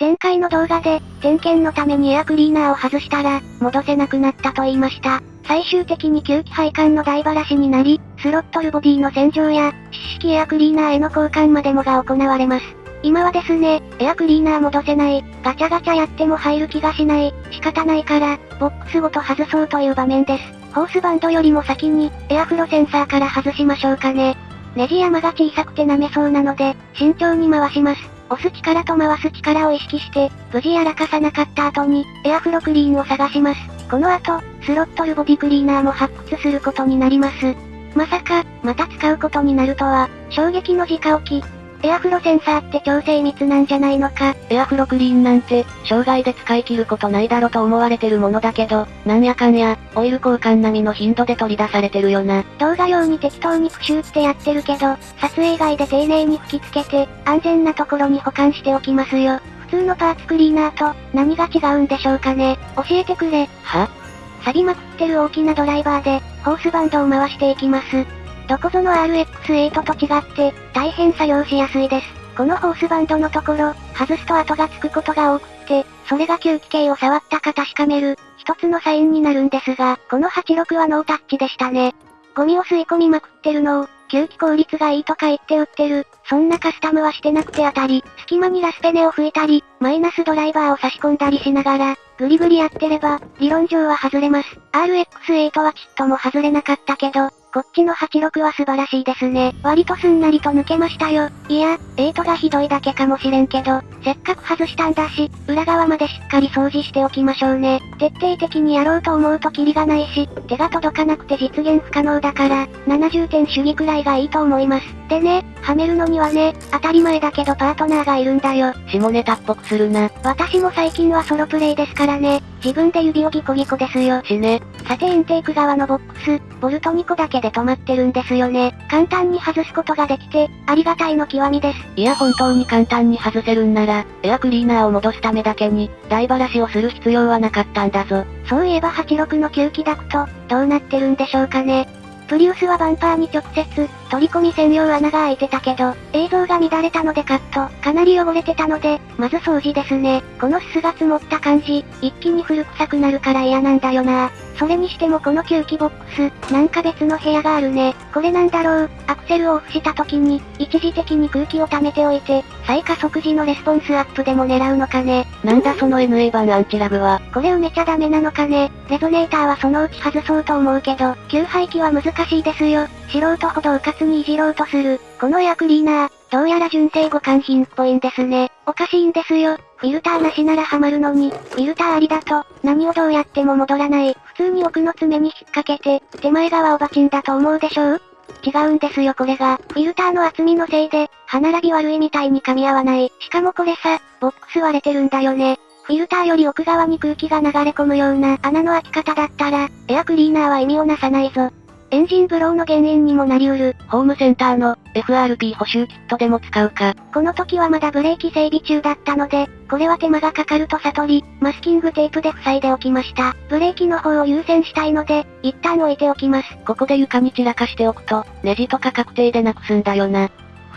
前回の動画で、点検のためにエアクリーナーを外したら、戻せなくなったと言いました。最終的に吸気配管の台ばらしになり、スロットルボディの洗浄や、湿式エアクリーナーへの交換までもが行われます。今はですね、エアクリーナー戻せない、ガチャガチャやっても入る気がしない、仕方ないから、ボックスごと外そうという場面です。ホースバンドよりも先に、エアフロセンサーから外しましょうかね。ネジ山が小さくて舐めそうなので、慎重に回します。押す力と回す力を意識して、無事やらかさなかった後に、エアフロクリーンを探します。この後、スロットルボディクリーナーも発掘することになります。まさか、また使うことになるとは、衝撃の直置き。エアフロセンサーって超精密なんじゃないのか？エアフロクリーンなんて、生涯で使い切ることないだろと思われてるものだけど、なんやかんや、オイル交換並みの頻度で取り出されてるよな。動画用に適当にプシューってやってるけど、撮影外で丁寧に吹き付けて、安全なところに保管しておきますよ。普通のパーツクリーナーと、何が違うんでしょうかね？教えてくれ。は？錆びまくってる大きなドライバーで、ホースバンドを回していきます。どこぞの RX8 と違って、大変作業しやすいです。このホースバンドのところ、外すと跡がつくことが多くって、それが吸気系を触ったか確かめる、一つのサインになるんですが、この86はノータッチでしたね。ゴミを吸い込みまくってるのを、吸気効率がいいとか言って売ってる。そんなカスタムはしてなくて当たり、隙間にラスペネを吹いたり、マイナスドライバーを差し込んだりしながら、グリグリやってれば、理論上は外れます。RX8 はちっとも外れなかったけど、こっちの86は素晴らしいですね。割とすんなりと抜けましたよ。いや、8がひどいだけかもしれんけど、せっかく外したんだし、裏側までしっかり掃除しておきましょうね。徹底的にやろうと思うとキリがないし、手が届かなくて実現不可能だから、70点主義くらいがいいと思います。でね、はめるのにはね、当たり前だけどパートナーがいるんだよ。下ネタっぽくするな。私も最近はソロプレイですからね、自分で指をギコギコですよ。しね。さてインテーク側のボックス、ボルト2個だけで止まってるんですよね。簡単に外すことができて、ありがたいの極みです。いや本当に簡単に外せるんなら、エアクリーナーを戻すためだけに、台ばらしをする必要はなかったんだぞ。そういえば86の吸気ダクト、どうなってるんでしょうかね。プリウスはバンパーに直接、取り込み専用穴が開いてたけど、映像が乱れたのでカット、かなり汚れてたので、まず掃除ですね。このすすが積もった感じ、一気に古臭くなるから嫌なんだよな。それにしてもこの吸気ボックス、なんか別の部屋があるね。これなんだろう、アクセルをオフした時に、一時的に空気を溜めておいて、再加速時のレスポンスアップでも狙うのかね。なんだその NA 版アンチラグは。これ埋めちゃダメなのかね。レゾネーターはそのうち外そうと思うけど、吸排気は難しいですよ。素人ほどうかつにいじろうとする。このエアクリーナー、どうやら純正互換品っぽいんですね。おかしいんですよ。フィルターなしならハマるのに、フィルターありだと、何をどうやっても戻らない。普通に奥の爪に引っ掛けて、手前側をバチンだと思うでしょう？違うんですよこれが。フィルターの厚みのせいで、歯並び悪いみたいに噛み合わない。しかもこれさ、ボックス割れてるんだよね。フィルターより奥側に空気が流れ込むような穴の開き方だったら、エアクリーナーは意味をなさないぞ。エンジンブローの原因にもなり得る。ホームセンターの FRP 補修キットでも使うか。この時はまだブレーキ整備中だったので、これは手間がかかると悟り、マスキングテープで塞いでおきました。ブレーキの方を優先したいので、一旦置いておきます。ここで床に散らかしておくと、ネジとか確定でなくすんだよな。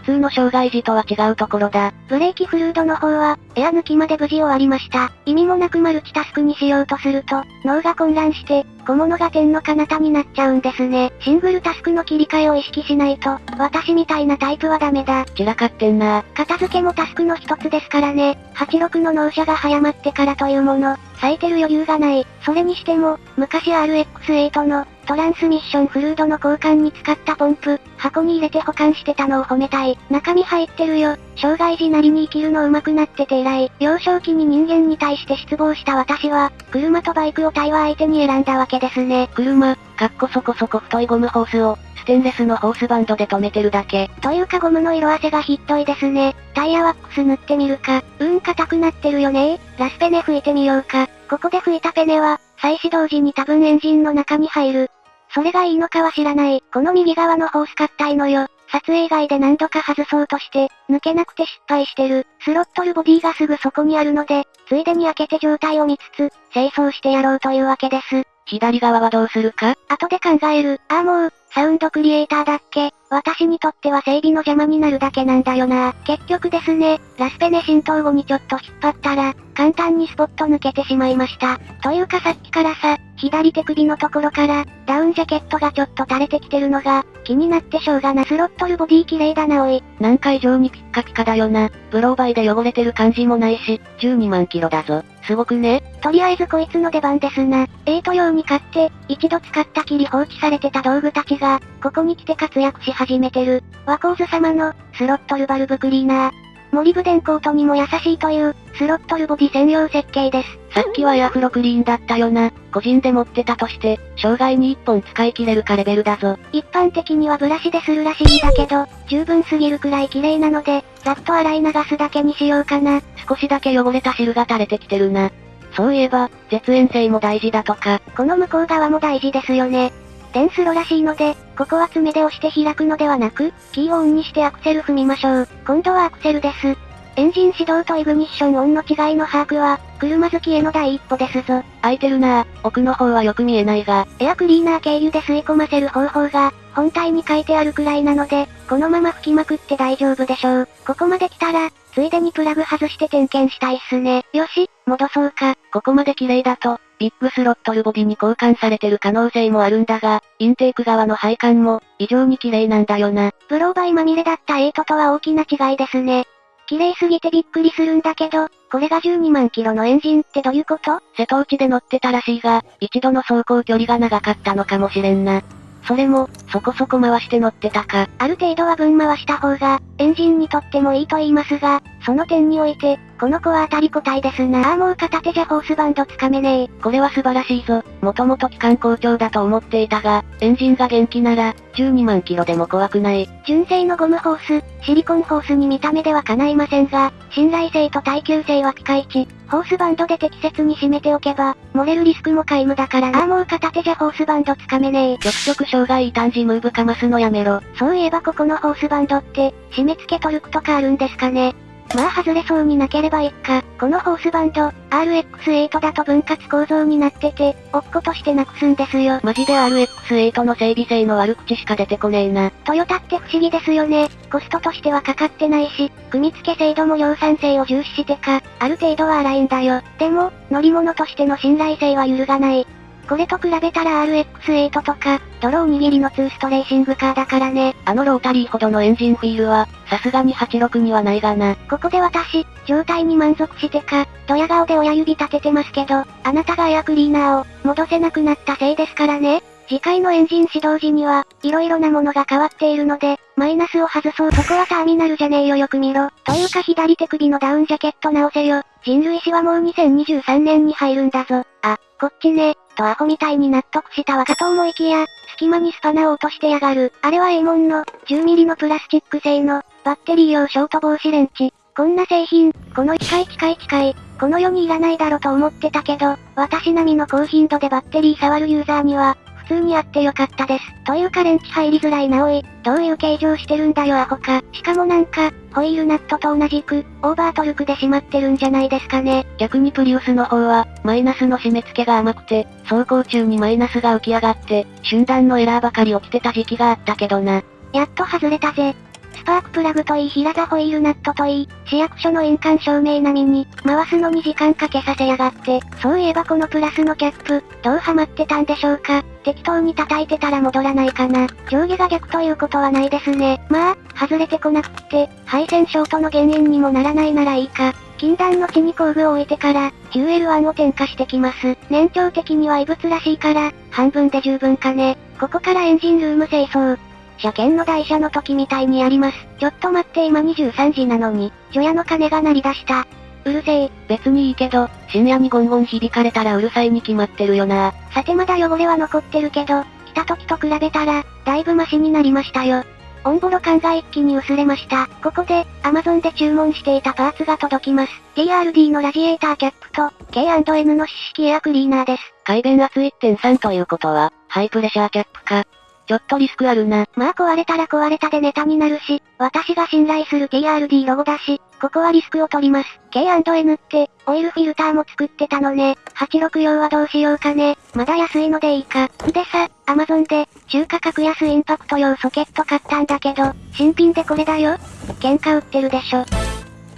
普通の障害時とは違うところだ。ブレーキフルードの方は、エア抜きまで無事終わりました。意味もなくマルチタスクにしようとすると、脳が混乱して、小物が点の彼方になっちゃうんですね。シングルタスクの切り替えを意識しないと、私みたいなタイプはダメだ。散らかってんな。片付けもタスクの一つですからね。86の納車が早まってからというもの、咲いてる余裕がない。それにしても、昔 RX8 の、トランスミッションフルードの交換に使ったポンプ、箱に入れて保管してたのを褒めたい。中身入ってるよ。障害時なりに生きるの上手くなってて偉い。幼少期に人間に対して失望した私は、車とバイクを対話相手に選んだわけですね。車、かっこそこそこ太いゴムホースを、ステンレスのホースバンドで止めてるだけ。というかゴムの色あせがひっどいですね。タイヤワックス塗ってみるか。うん硬くなってるよねラスペネ吹いてみようか。ここで吹いたペネは、再始動時に多分エンジンの中に入る。それがいいのかは知らない。この右側のホース硬いのよ。撮影外で何度か外そうとして、抜けなくて失敗してる。スロットルボディがすぐそこにあるので、ついでに開けて状態を見つつ、清掃してやろうというわけです。左側はどうするか？後で考える。ああもう、サウンドクリエイターだっけ？私にとっては整備の邪魔になるだけなんだよな。結局ですね、ラスペネ浸透後にちょっと引っ張ったら、簡単にスポット抜けてしまいました。というかさっきからさ、左手首のところから、ダウンジャケットがちょっと垂れてきてるのが、気になってしょうがな。スロットルボディ綺麗だなおい。なんか異常にピッカピカだよな。ブローバイで汚れてる感じもないし、12万キロだぞ。すごくねとりあえずこいつの出番ですな。エイト用に買って、一度使ったきり放置されてた道具たちが、ここに来て活躍し始めてる。ワコーズ様の、スロットルバルブクリーナー。モリブデンコートにも優しいという、スロットルボディ専用設計です。さっきはエアフロクリーンだったよな。個人で持ってたとして、生涯に1本使い切れるかレベルだぞ。一般的にはブラシでするらしいんだけど、十分すぎるくらい綺麗なので、ざっと洗い流すだけにしようかな。少しだけ汚れた汁が垂れてきてるな。そういえば、絶縁性も大事だとか。この向こう側も大事ですよね。電スロらしいので、ここは爪で押して開くのではなく、キーをオンにしてアクセル踏みましょう。今度はアクセルです。エンジン始動とイグニッションオンの違いの把握は、車好きへの第一歩ですぞ。空いてるなぁ、奥の方はよく見えないが。エアクリーナー経由で吸い込ませる方法が、本体に書いてあるくらいなので、このまま吹きまくって大丈夫でしょう。ここまで来たら、ついでにプラグ外して点検したいっすね。よし、戻そうか。ここまで綺麗だと、ビッグスロットルボディに交換されてる可能性もあるんだが、インテーク側の配管も、異常に綺麗なんだよな。ブローバイまみれだった8とは大きな違いですね。綺麗すぎてびっくりするんだけど、これが12万キロのエンジンってどういうこと？瀬戸内で乗ってたらしいが、一度の走行距離が長かったのかもしれんな。それも、そこそこ回して乗ってたか。ある程度は分回した方が、エンジンにとってもいいと言いますが、その点において、この子は当たり個体ですな。ああもう片手じゃホースバンドつかめねえ。これは素晴らしいぞ。もともと機関好調だと思っていたが、エンジンが元気なら、12万キロでも怖くない。純正のゴムホース、シリコンホースに見た目では叶いませんが、信頼性と耐久性はピカイチ。ホースバンドで適切に締めておけば、漏れるリスクも皆無だからな。ああもう片手じゃホースバンドつかめねえ。ちょくちょく障害異端児ムーブかますのやめろ。そういえばここのホースバンドって、締め付けトルクとかあるんですかね。まあ外れそうになければいっか。このホースバンド、RX8 だと分割構造になってて、落っことしてなくすんですよ。マジで RX8 の整備性の悪口しか出てこねえな。トヨタって不思議ですよね。コストとしてはかかってないし、組み付け精度も量産性を重視してか、ある程度は荒いんだよ。でも、乗り物としての信頼性は揺るがない。これと比べたら RX8 とか、泥おにぎりのツーストレーシングカーだからね。あのロータリーほどのエンジンフィールは、さすがに86にはないがな。ここで私、状態に満足してか、ドヤ顔で親指立ててますけど、あなたがエアクリーナーを、戻せなくなったせいですからね。次回のエンジン始動時には、色々なものが変わっているので、マイナスを外そう。そこはターミナルじゃねえよよく見ろ。というか左手首のダウンジャケット直せよ。人類史はもう2023年に入るんだぞ。あ、こっちね。とアホみたいに納得したわかと思いきや、隙間にスパナを落としてやがる。あれは A モンの、10ミリのプラスチック製の、バッテリー用ショート防止レンチ。こんな製品、この近い近い近い、この世にいらないだろと思ってたけど、私並みの高頻度でバッテリー触るユーザーには、通にあってよかったです。というかレンチ入りづらいなおい。どういう形状してるんだよアホか。しかもなんか、ホイールナットと同じく、オーバートルクでしまってるんじゃないですかね。逆にプリウスの方は、マイナスの締め付けが甘くて、走行中にマイナスが浮き上がって、瞬間のエラーばかり起きてた時期があったけどな。やっと外れたぜ。スパークプラグといい平座ホイールナットといい、市役所の印鑑証明並みに、回すのに時間かけさせやがって、そういえばこのプラスのキャップ、どうハマってたんでしょうか適当に叩いてたら戻らないかな。上下が逆ということはないですね。まあ、外れてこなくって、配線ショートの原因にもならないならいいか。禁断の地に工具を置いてから、QL1 を点火してきます。年長的には異物らしいから、半分で十分かね。ここからエンジンルーム清掃。車検の台車の時みたいにやります。ちょっと待って今23時なのに、除夜の鐘が鳴り出した。うるせえ。別にいいけど、深夜にゴンゴン響かれたらうるさいに決まってるよな。さてまだ汚れは残ってるけど、来た時と比べたら、だいぶマシになりましたよ。オンボロ感が一気に薄れました。ここで、Amazon で注文していたパーツが届きます。TRD のラジエーターキャップと、K&N の四式エアクリーナーです。改弁圧1.3ということは、ハイプレシャーキャップか。ちょっとリスクあるな。まあ壊れたら壊れたでネタになるし、私が信頼する TRD ロゴだし、ここはリスクを取ります。K&N って、オイルフィルターも作ってたのね。86用はどうしようかね。まだ安いのでいいか。でさ、アマゾンで、中価格安インパクト用ソケット買ったんだけど、新品でこれだよ。喧嘩売ってるでしょ。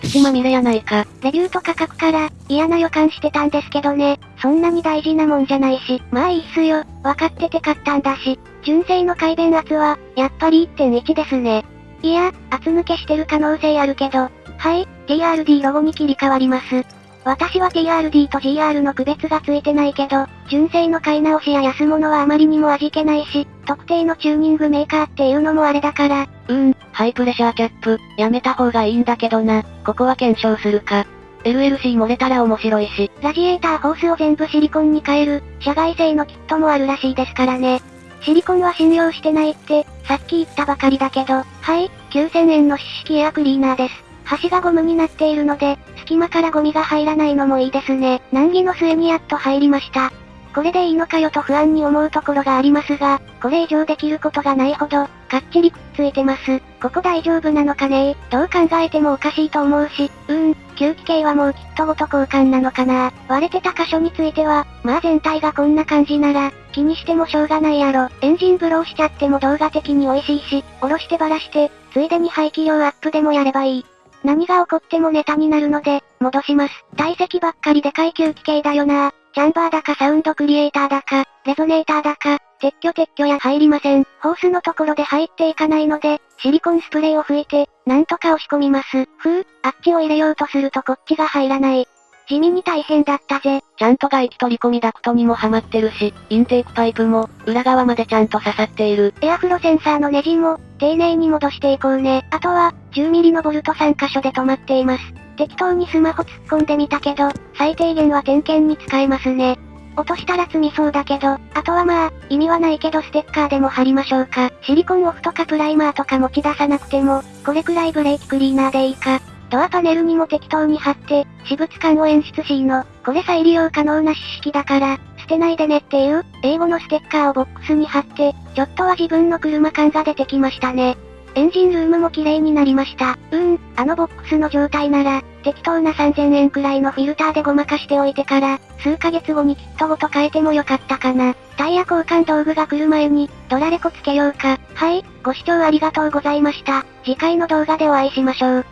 土まみれやないか。レビューと価格から、嫌な予感してたんですけどね。そんなに大事なもんじゃないし、まあいいっすよ。分かってて買ったんだし。純正の改弁圧は、やっぱり1.1ですね。いや、圧抜けしてる可能性あるけど、はい、TRD ロゴに切り替わります。私は TRD と GR の区別がついてないけど、純正の買い直しや安物はあまりにも味気ないし、特定のチューニングメーカーっていうのもあれだから。うーん、ハイプレシャーキャップ、やめた方がいいんだけどな。ここは検証するか。LLC 漏れたら面白いし。ラジエーターホースを全部シリコンに変える、社外製のキットもあるらしいですからね。シリコンは信用してないって、さっき言ったばかりだけど、はい、9000円の湿式エアクリーナーです。端がゴムになっているので、隙間からゴミが入らないのもいいですね。難儀の末にやっと入りました。これでいいのかよと不安に思うところがありますが、これ以上できることがないほど、かっちりくっついてます。ここ大丈夫なのかね？どう考えてもおかしいと思うし、うーん、吸気系はもうきっとごと交換なのかな？割れてた箇所については、まあ全体がこんな感じなら、気にしてもしょうがないやろ。エンジンブローしちゃっても動画的に美味しいし、おろしてばらして、ついでに排気量アップでもやればいい。何が起こってもネタになるので、戻します。体積ばっかりでかい吸気系だよなチャンバーだかサウンドクリエイターだか、レゾネーターだか、撤去撤去や入りません。ホースのところで入っていかないので、シリコンスプレーを吹いて、なんとか押し込みます。ふう、あっちを入れようとするとこっちが入らない。地味に大変だったぜ。ちゃんと外気取り込みダクトにもはまってるし、インテークパイプも、裏側までちゃんと刺さっている。エアフロセンサーのネジも、丁寧に戻していこうね。あとは、10ミリのボルト3箇所で止まっています。適当にスマホ突っ込んでみたけど、最低限は点検に使えますね。落としたら積みそうだけど、あとはまあ、意味はないけどステッカーでも貼りましょうか。シリコンオフとかプライマーとか持ち出さなくても、これくらいブレーキクリーナーでいいか。ドアパネルにも適当に貼って、私物感を演出しの。これ再利用可能な紙式だから、てないでねっていう、英語のステッカーをボックスに貼って、ちょっとは自分の車感が出てきましたね。エンジンルームも綺麗になりました。うん、あのボックスの状態なら、適当な3000円くらいのフィルターでごまかしておいてから、数ヶ月後にキットごと変えてもよかったかな。タイヤ交換道具が来る前に、ドラレコつけようか。はい、ご視聴ありがとうございました。次回の動画でお会いしましょう。